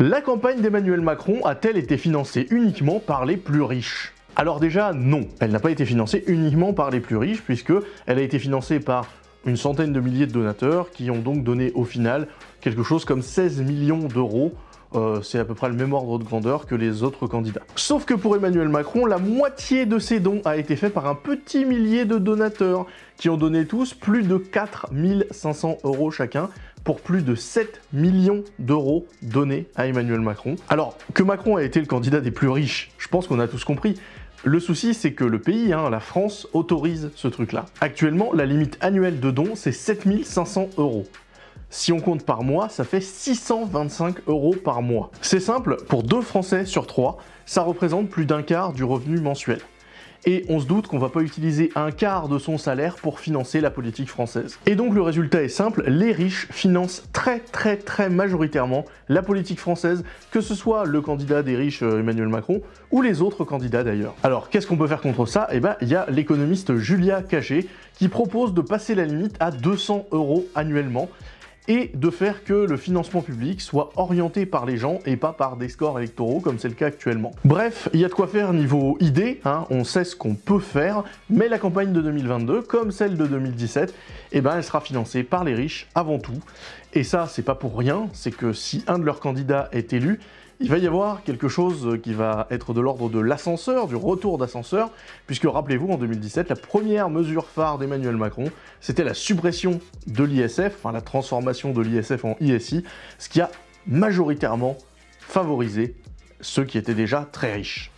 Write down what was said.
La campagne d'Emmanuel Macron a-t-elle été financée uniquement par les plus riches? Alors déjà, non, elle n'a pas été financée uniquement par les plus riches, puisque elle a été financée par une centaine de milliers de donateurs qui ont donc donné au final quelque chose comme 16 millions d'euros euh, c'est à peu près le même ordre de grandeur que les autres candidats. Sauf que pour Emmanuel Macron, la moitié de ses dons a été fait par un petit millier de donateurs, qui ont donné tous plus de 4500 euros chacun, pour plus de 7 millions d'euros donnés à Emmanuel Macron. Alors, que Macron a été le candidat des plus riches, je pense qu'on a tous compris, le souci, c'est que le pays, hein, la France, autorise ce truc-là. Actuellement, la limite annuelle de dons, c'est 7500 euros. Si on compte par mois, ça fait 625 euros par mois. C'est simple, pour deux Français sur trois, ça représente plus d'un quart du revenu mensuel et on se doute qu'on va pas utiliser un quart de son salaire pour financer la politique française. Et donc le résultat est simple, les riches financent très très très majoritairement la politique française, que ce soit le candidat des riches euh, Emmanuel Macron ou les autres candidats d'ailleurs. Alors qu'est-ce qu'on peut faire contre ça? Eh ben il y a l'économiste Julia Cagé qui propose de passer la limite à 200 euros annuellement et de faire que le financement public soit orienté par les gens et pas par des scores électoraux comme c'est le cas actuellement. Bref, il y a de quoi faire niveau idée, hein, on sait ce qu'on peut faire, mais la campagne de 2022, comme celle de 2017, eh ben, elle sera financée par les riches avant tout. Et ça, c'est pas pour rien, c'est que si un de leurs candidats est élu, il va y avoir quelque chose qui va être de l'ordre de l'ascenseur, du retour d'ascenseur, puisque rappelez-vous, en 2017, la première mesure phare d'Emmanuel Macron, c'était la suppression de l'ISF, enfin la transformation de l'ISF en ISI, ce qui a majoritairement favorisé ceux qui étaient déjà très riches.